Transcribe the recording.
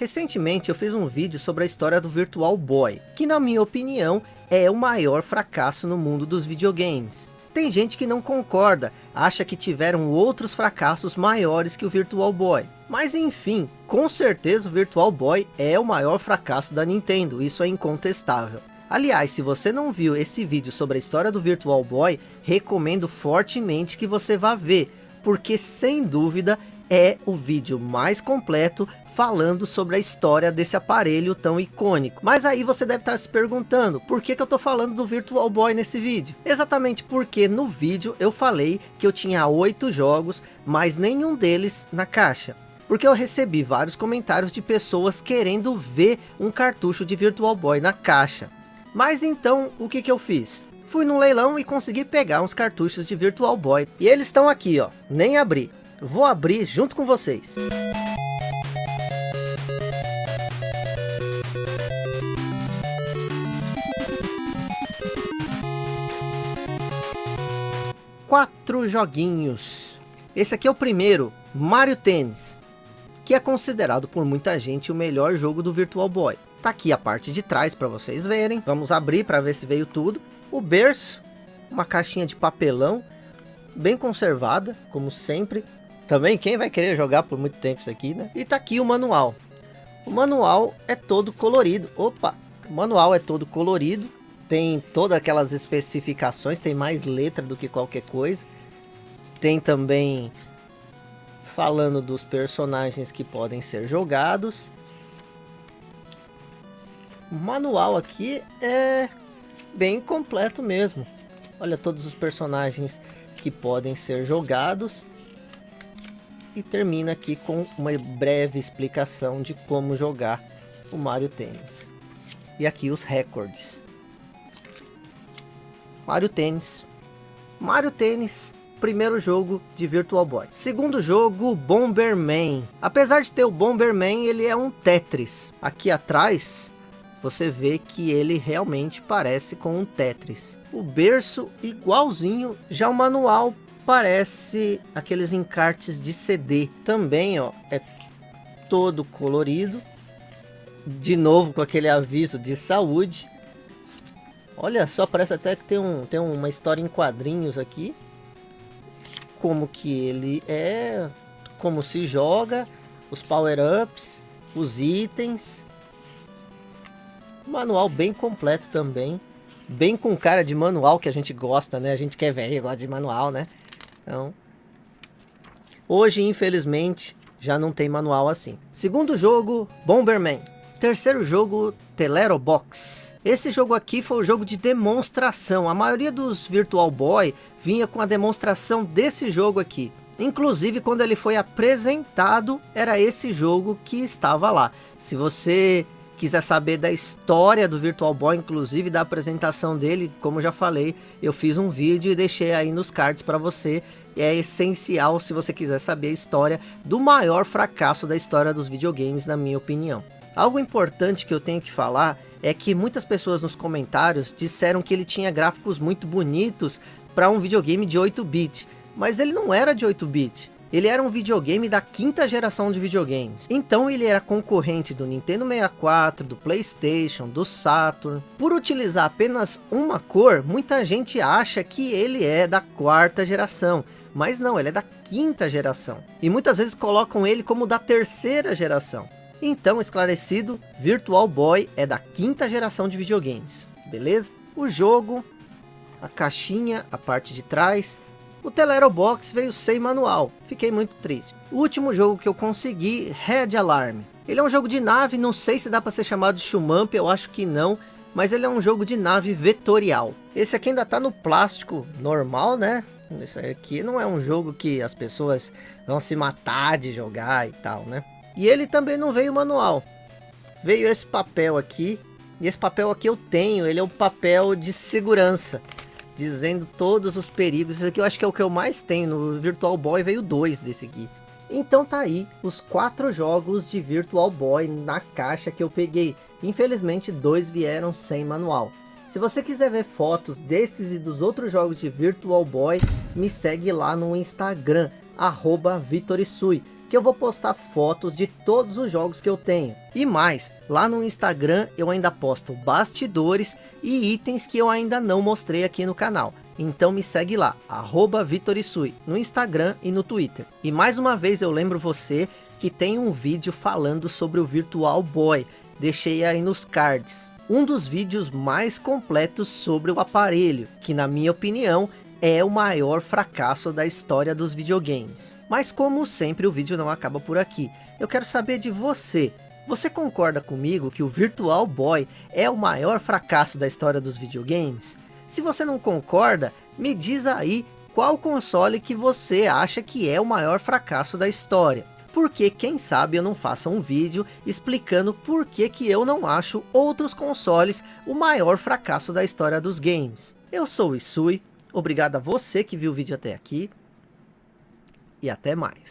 Recentemente eu fiz um vídeo sobre a história do Virtual Boy, que na minha opinião é o maior fracasso no mundo dos videogames. Tem gente que não concorda, acha que tiveram outros fracassos maiores que o Virtual Boy. Mas enfim, com certeza o Virtual Boy é o maior fracasso da Nintendo, isso é incontestável. Aliás, se você não viu esse vídeo sobre a história do Virtual Boy, recomendo fortemente que você vá ver, porque sem dúvida é o vídeo mais completo falando sobre a história desse aparelho tão icônico. Mas aí você deve estar se perguntando, por que, que eu estou falando do Virtual Boy nesse vídeo? Exatamente porque no vídeo eu falei que eu tinha oito jogos, mas nenhum deles na caixa. Porque eu recebi vários comentários de pessoas querendo ver um cartucho de Virtual Boy na caixa. Mas então, o que que eu fiz? Fui no leilão e consegui pegar uns cartuchos de Virtual Boy. E eles estão aqui, ó. Nem abri. Vou abrir junto com vocês. Quatro joguinhos. Esse aqui é o primeiro, Mario Tennis. Que é considerado por muita gente o melhor jogo do Virtual Boy. Tá aqui a parte de trás para vocês verem. Vamos abrir para ver se veio tudo. O berço, uma caixinha de papelão, bem conservada, como sempre. Também quem vai querer jogar por muito tempo isso aqui, né? E tá aqui o manual. O manual é todo colorido. Opa! O manual é todo colorido. Tem todas aquelas especificações. Tem mais letra do que qualquer coisa. Tem também falando dos personagens que podem ser jogados. O manual aqui é bem completo mesmo. Olha todos os personagens que podem ser jogados e termina aqui com uma breve explicação de como jogar o Mario Tennis. E aqui os recordes. Mario Tennis. Mario Tennis, primeiro jogo de Virtual Boy. Segundo jogo, Bomberman. Apesar de ter o Bomberman, ele é um Tetris. Aqui atrás, você vê que ele realmente parece com um Tetris. O berço igualzinho, já o manual parece aqueles encartes de CD. Também, ó, é todo colorido. De novo com aquele aviso de saúde. Olha só, parece até que tem, um, tem uma história em quadrinhos aqui. Como que ele é, como se joga, os power-ups, os itens. Manual bem completo também. Bem com cara de manual que a gente gosta, né? A gente quer velho, gosta de manual, né? Então, hoje, infelizmente, já não tem manual assim. Segundo jogo, Bomberman. Terceiro jogo, Telero Box. Esse jogo aqui foi um jogo de demonstração. A maioria dos Virtual Boy vinha com a demonstração desse jogo aqui. Inclusive, quando ele foi apresentado, era esse jogo que estava lá. Se você quiser saber da história do Virtual Boy, inclusive da apresentação dele, como já falei, eu fiz um vídeo e deixei aí nos cards para você. É essencial se você quiser saber a história do maior fracasso da história dos videogames, na minha opinião. Algo importante que eu tenho que falar é que muitas pessoas nos comentários disseram que ele tinha gráficos muito bonitos para um videogame de 8-bit, mas ele não era de 8-bit. Ele era um videogame da quinta geração de videogames. Então ele era concorrente do Nintendo 64, do Playstation, do Saturn. Por utilizar apenas uma cor, muita gente acha que ele é da quarta geração. Mas não, ele é da quinta geração. E muitas vezes colocam ele como da terceira geração. Então, esclarecido, Virtual Boy é da quinta geração de videogames. Beleza? O jogo, a caixinha, a parte de trás, o Telero Box veio sem manual, fiquei muito triste. O último jogo que eu consegui, Red Alarm. Ele é um jogo de nave, não sei se dá para ser chamado de Shumamp, eu acho que não, mas ele é um jogo de nave vetorial. Esse aqui ainda tá no plástico normal, né? Esse aqui não é um jogo que as pessoas vão se matar de jogar e tal, né? E ele também não veio manual. Veio esse papel aqui, e esse papel aqui eu tenho, ele é um papel de segurança dizendo todos os perigos. Esse aqui eu acho que é o que eu mais tenho. No Virtual Boy veio dois desse aqui. Então tá aí os quatro jogos de Virtual Boy na caixa que eu peguei. Infelizmente dois vieram sem manual. Se você quiser ver fotos desses e dos outros jogos de Virtual Boy, me segue lá no Instagram, arroba Vitorisui. Que eu vou postar fotos de todos os jogos que eu tenho. E mais, lá no Instagram eu ainda posto bastidores e itens que eu ainda não mostrei aqui no canal. Então me segue lá, arroba Vitorisui, no Instagram e no Twitter. E mais uma vez eu lembro você que tem um vídeo falando sobre o Virtual Boy. Deixei aí nos cards. Um dos vídeos mais completos sobre o aparelho, que na minha opinião é o maior fracasso da história dos videogames. Mas como sempre o vídeo não acaba por aqui. Eu quero saber de você. Você concorda comigo que o Virtual Boy é o maior fracasso da história dos videogames? Se você não concorda, me diz aí qual console que você acha que é o maior fracasso da história. Porque quem sabe eu não faça um vídeo explicando por que, que eu não acho outros consoles o maior fracasso da história dos games. Eu sou o Isui, Obrigado a você que viu o vídeo até aqui. E até mais.